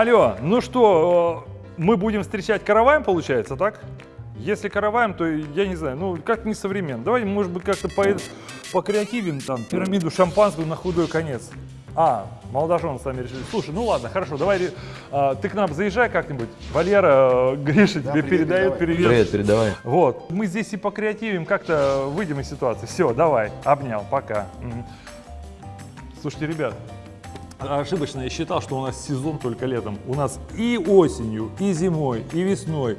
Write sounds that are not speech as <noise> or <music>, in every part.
Алло, ну что, э, мы будем встречать караваем, получается, так? Если караваем, то я не знаю, ну как не современно. Давай, может быть, как-то по, по креативен, там, пирамиду шампанского на худой конец. А, молодожены сами решили. Слушай, ну ладно, хорошо, давай, э, ты к нам заезжай как-нибудь. Валера, э, Гриша тебе привет, передает передавай. привет. Привет, передавай. Вот, мы здесь и покреативим, как-то выйдем из ситуации. Все, давай, обнял, пока. Слушайте, ребят, ошибочно я считал, что у нас сезон только летом. У нас и осенью, и зимой, и весной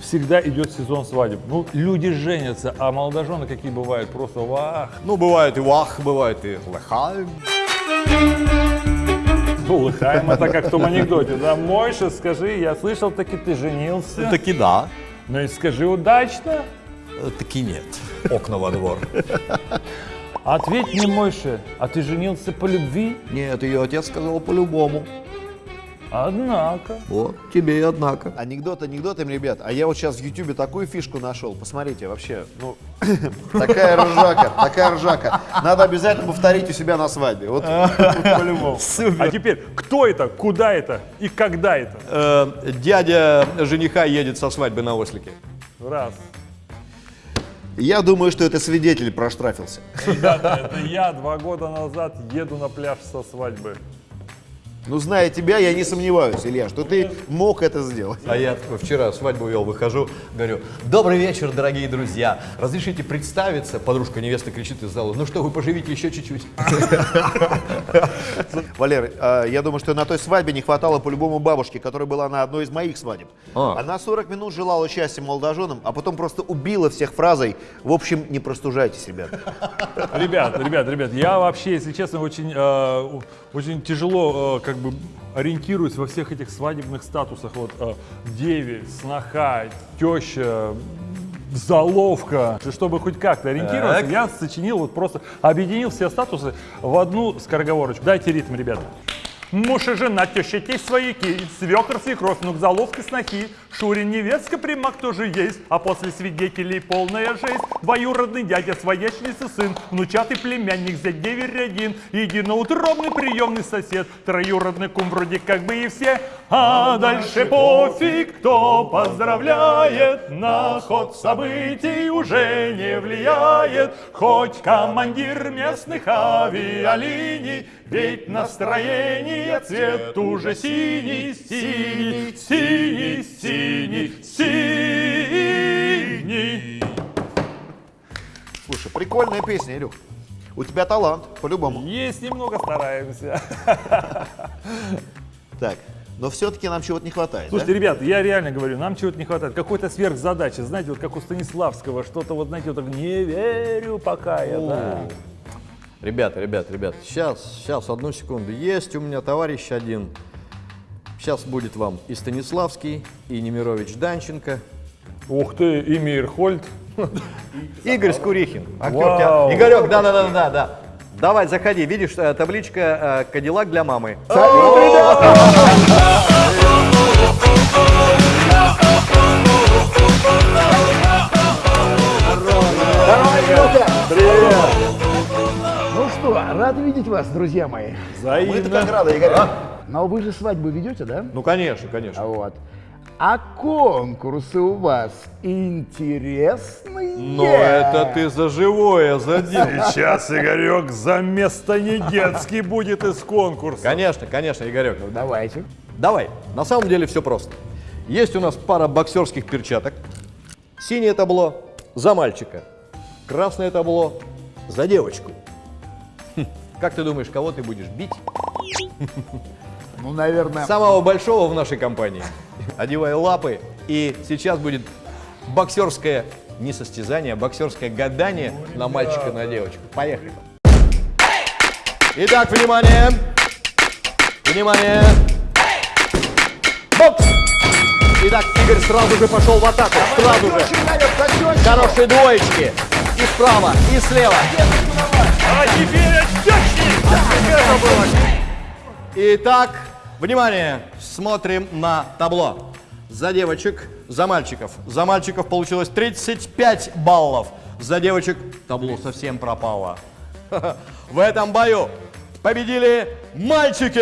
всегда идет сезон свадеб. Ну, люди женятся, а молодожены какие бывают, просто вах. Ну, бывает и вах, бывает и лыхаем. Ну, лыхаем, это как в том анекдоте, да? Мойша, скажи, я слышал, таки ты женился. Таки да, Ну и скажи удачно. э, таки нет. Окна во двор. Ответь мне, Мойша, а ты женился по любви? Нет, ее отец сказал по-любому. Однако. Вот, тебе и однако. Анекдот анекдотами, ребят. А я вот сейчас в Ютубе такую фишку нашел. Посмотрите, вообще, ну, <coughs> такая ржака, такая ржака. Надо обязательно повторить у себя на свадьбе. Вот, вот <laughs> по-любому. А теперь, кто это, куда это и когда это? Э, дядя жениха едет со свадьбы на ослике. Раз. Я думаю, что это свидетель проштрафился. Ребята, это я два года назад еду на пляж со свадьбы. Ну, зная тебя, я не сомневаюсь, Илья, что ты мог это сделать. А я такой вчера свадьбу вел, выхожу, говорю, добрый вечер, дорогие друзья. Разрешите представиться? Подружка невесты кричит из зала, ну что, вы поживите еще чуть-чуть. Валер, а, я думаю, что на той свадьбе не хватало по-любому бабушки, которая была на одной из моих свадеб. А. Она 40 минут желала счастья молодоженам, а потом просто убила всех фразой «В общем, не простужайтесь, ребят». Ребят, ребят, ребят, я вообще, если честно, очень, э, очень тяжело э, как бы ориентируюсь во всех этих свадебных статусах. Вот э, деви, сноха, теща, заловка. Чтобы хоть как-то ориентироваться, Так. я сочинил, вот просто объединил все статусы в одну скороговорочку. Дайте ритм, ребята. Муж и жена, теща, тесть, свояки, свекр, свекровь, ну к заловке снохи, Шурин, невестка, примак тоже есть, а после свидетелей полная жесть. Двоюродный дядя, своячница сын, внучатый племянник, зять деверь один, единоутробный приемный сосед, троюродный кум вроде как бы и все, а дальше пофиг, кто поздравляет, на ход событий уже не влияет, хоть командир местных авиалиний, ведь настроение цвет уже синий, синий, синий, синий, синий. Слушай, прикольная песня, Илюх. У тебя талант, по-любому. Есть немного, стараемся. Так, но все-таки нам чего-то не хватает, Слушайте, да? ребят, я реально говорю, нам чего-то не хватает. Какой-то сверхзадачи, знаете, вот как у Станиславского, что-то вот, знаете, вот так, не верю пока я, да. Ребята, ребята, ребята, сейчас, сейчас, одну секунду. Есть у меня товарищ один. Сейчас будет вам и Станиславский, и Немирович Данченко, Ух ты, и Мирхольд. Игорь Скурихин. актер Вау. Игорек, да, да, да, да, да. Давай, заходи. Видишь, э, табличка э, Кадиллак для мамы. Друзья мои. Мы-то как рады, Игорь. Но вы же свадьбу ведете, да? Ну, конечно, конечно. А вот. А конкурсы у вас интересные? Но это ты за живое задел. Сейчас Игорек за место не детский будет из конкурса. Конечно, конечно, Игорек. Давайте. Давай, на самом деле все просто. Есть у нас пара боксерских перчаток. Синее табло за мальчика. Красное табло за девочку. Как ты думаешь, кого ты будешь бить? <laughs> Ну, наверное, Самого большого в нашей компании. Одевай лапы, и сейчас будет боксерское не состязание, а боксерское гадание на мальчика, на девочку. Поехали. Итак, внимание! Внимание! Бокс! Итак, Игорь сразу же пошел в атаку. Сразу же. Хорошие двоечки. И справа, и слева. А теперь было? Итак, внимание, смотрим на табло. За девочек, за мальчиков. За мальчиков получилось 35 баллов. За девочек табло совсем пропало. <laughs> В этом бою победили мальчики!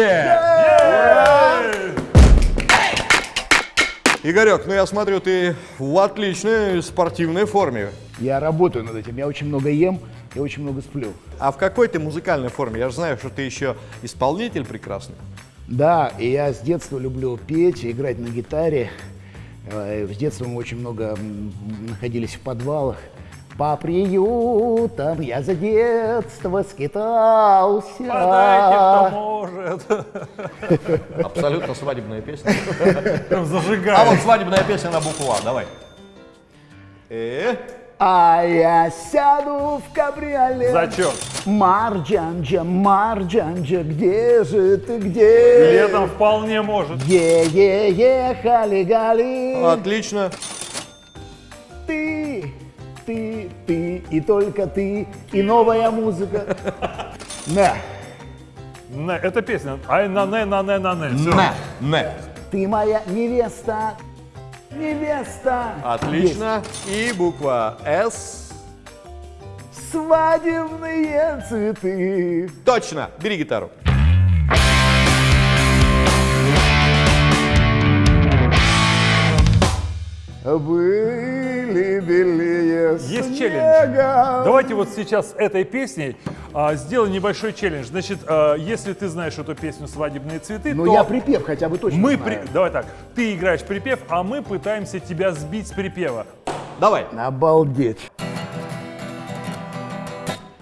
Игорек, ну я смотрю, ты в отличной спортивной форме. Я работаю над этим. Я очень много ем и очень много сплю. А в какой ты музыкальной форме? Я же знаю, что ты еще исполнитель прекрасный. Да, и я с детства люблю петь, играть на гитаре. Э, С детства мы очень много находились в подвалах. По приютам я за детство скитался. Подайте, кто может. <laughs> Абсолютно свадебная песня. Прям А вот свадебная песня на букву А, давай. Э, А я сяду в кабриолет. Зачет. Марджанджа, Марджанджа, где же ты, где? Летом вполне может. Е-е-е, хали-гали. отлично. Ты, ты, ты и только ты, и новая музыка. <laughs> Да, Не, Это песня. Ай на не на не на не. Не. ты моя невеста, невеста. Отлично. И буква С. Есть. Свадебные цветы. Точно. Бери гитару. Были белее Есть снега. челлендж. Давайте вот сейчас с этой песней а, сделаем небольшой челлендж. Значит, а, если ты знаешь эту песню «Свадебные цветы», Ну то я припев хотя бы точно мы... знаю. при- Давай так, ты играешь припев, а мы пытаемся тебя сбить с припева. Давай. Обалдеть.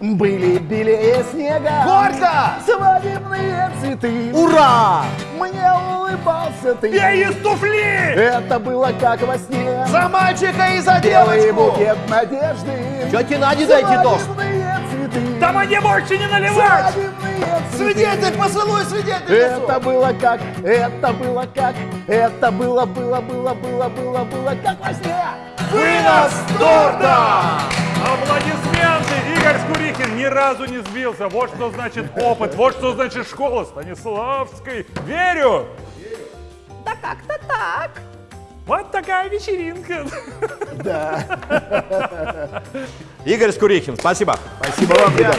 Были белее снега. Горько! Свадебные цветы. Ура! Мне улыбался ты. Пей из туфли! Это было как во сне. За мальчика и за Белый девочку! букет надежды. Тете Наде дайте тост! Свадебные цветы. Да мне больше не наливать! Свидетель, поцелуй свидетельницу! Это было как, это было как, это было, было, было, было, было, было как во сне. Вынос торта! Аплодисменты! Игорь Скурихин ни разу не сбился. Вот что значит опыт, вот что значит школа Станиславской. Верю! Да как-то так. Вот такая вечеринка. <laughs> Игорь Скурихин, спасибо. Спасибо вам, ребята.